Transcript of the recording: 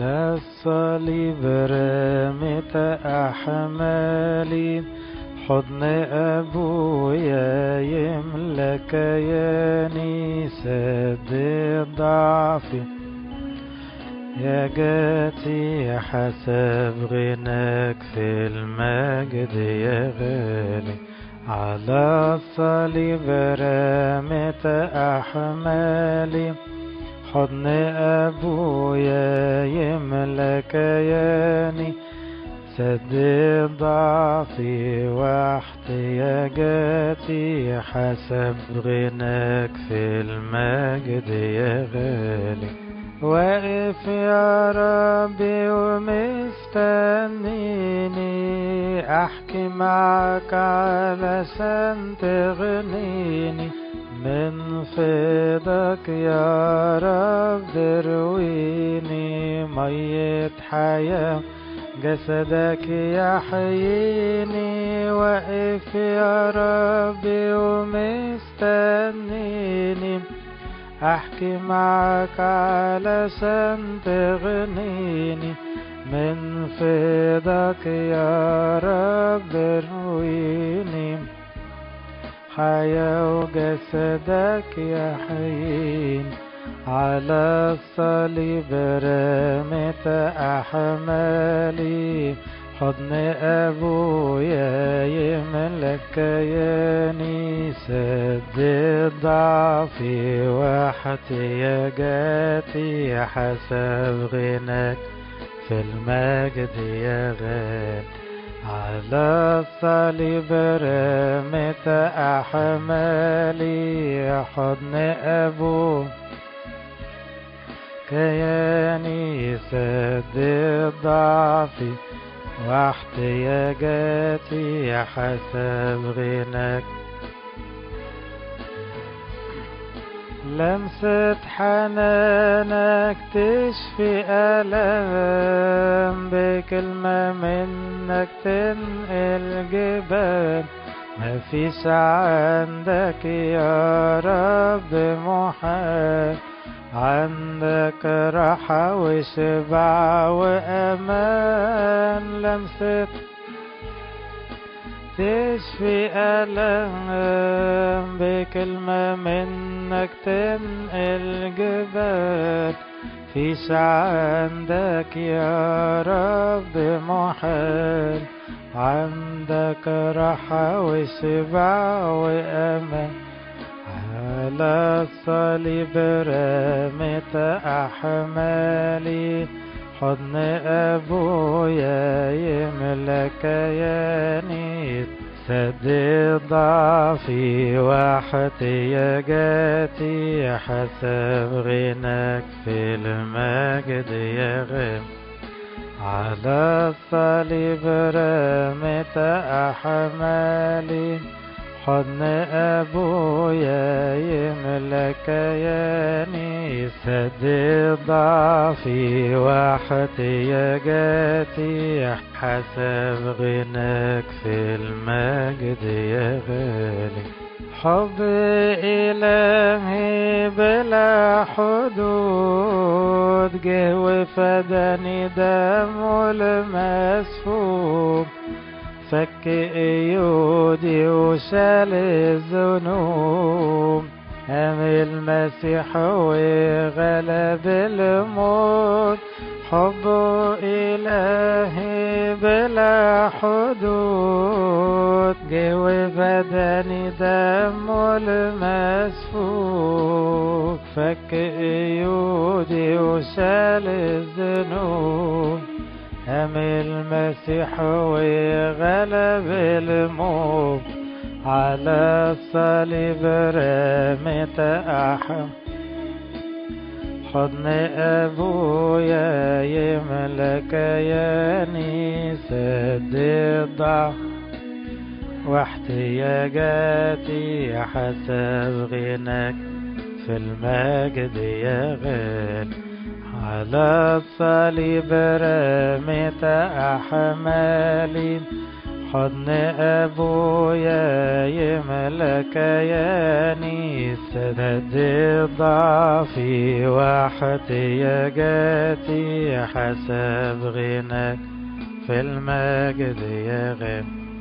على الصليب رميت أحمالي حضن أبويا يملى كياني سد ضعفي يا جاتي حسب غناك في المجد يا غالي على الصليب رميت أحمالي حضن أبويا يملى كياني سد ضعفي واحتياجاتي حسب غناك في المجد يا غالي. واقف يا ربي ومستنيني. أحكي معك علشان تغنيني من فضلك يا رب رويني مية حياة جسدك يحييني واقف يا ربي ومستنيني. أحكي معك علشان تغنيني من فضلك يا رب رويني حياة وجسدك يحيين على الصليب رميت أحمالي. حضن أبويا يملك كياني سد ضعفي واحتياجاتي حسب غناك في المجد يا غالي على الصليب رميت أحمالي حضن أبو كياني سد ضعفي واحتياجاتي حسب غناك. لمسة حنانك تشفي ألم بكلمة منك تنقل جبال مفيش عندك يا رب محال. عندك راحة وشبع وأمان. لمسة تشفي ألم بكلمة منك تنقل جبال فيش عندك يا رب محال. عندك راحة وشبع وأمان. على الصليب رميت أحمالي. حضن أبويا يملى كياني سد ضعفي واحتياجاتي حسب غناك في المجد يا غم على الصليب رميت أحمالي حضن أبويا كياني سد ضعفي واحتياجاتي حسب غناك في المجد يا غالي. حب إلهي بلا حدود جه وفداني دمه المسفوب. فك إيودي وشال الذنوب. المسيح وغلب الموت. حبه إلهي بلا حدود. جه وفداني دمه المسفوك. فك إيودي وشال الذنوب. قام المسيح وغلب الموت. على الصليب رميت أحم. حضن أبويا يملى كياني سد الضعف واحتياجاتي حسب غناك في المجد يا غالي على الصليب رميت أحمالي. حضن أبويا يملك ياني سند ضعفي واحتياجاتي حسب غناك في المجد يا غني.